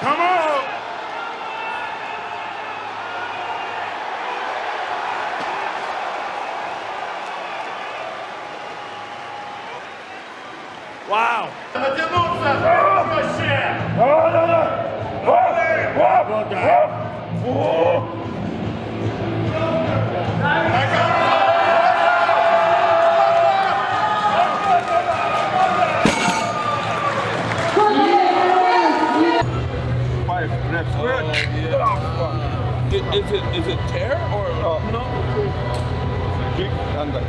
Come on! Wow. Oh, no, no. Oh, oh, oh. Вообще! Five reps. I- Is it is it tear or no? Kick under.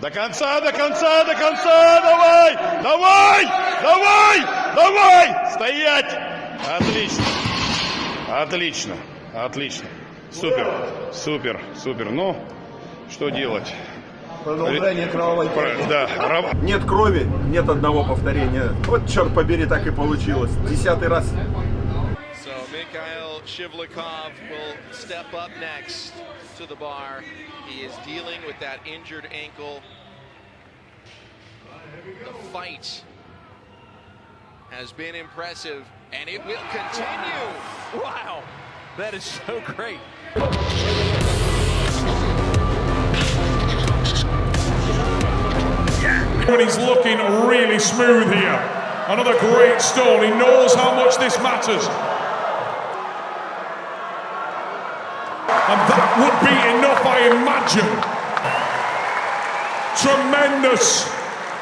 До конца, до конца, до конца! Давай! Давай! Давай! Давай! Стоять! Отлично! Отлично! Отлично! Супер! Супер! Супер! Ну, что делать? Продолжение кровавой Про- Да, Нет крови, нет одного повторения. Вот, черт побери, так и получилось. Десятый раз. So Mikhail Shivlikov will step up next to the bar. He is dealing with that injured ankle. The fight has been impressive, and it will continue. Wow! That is so great. And he's looking really smooth here. Another great stall. He knows how much this matters. And that would be enough, I imagine. Tremendous.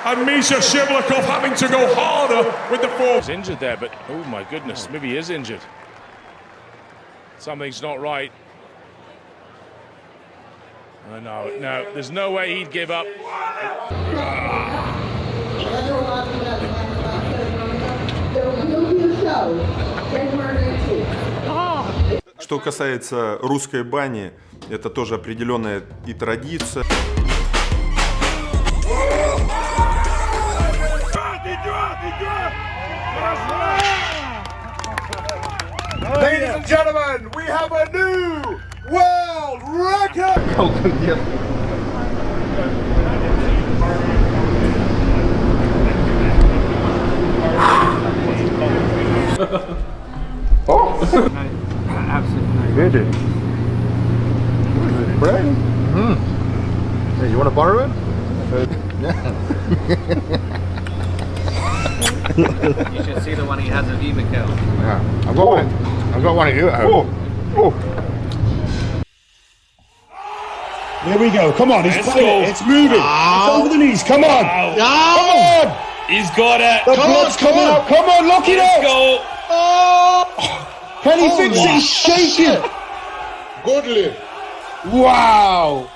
And Misha Shivlyakov having to go harder with the force. He's injured there, but oh my goodness, maybe he is injured. Something's not right. Oh, no, no, there's no way he'd give up. There will be a show January 19th. Что касается русской бани, это тоже определенная и традиция. Ladies and gentlemen, we have a new world record! Hey, you want to borrow it? You should see the one he has of you, Mikhail. Yeah. I've got one. I've got one of you at home. There we go. Come on, it's playing. It's moving. It's over the knees. Come on. Come on. He's got it. The blood's coming out. Come on, lock it Let's up. go. Can he fix it? He's shaking. Goodly. Wow.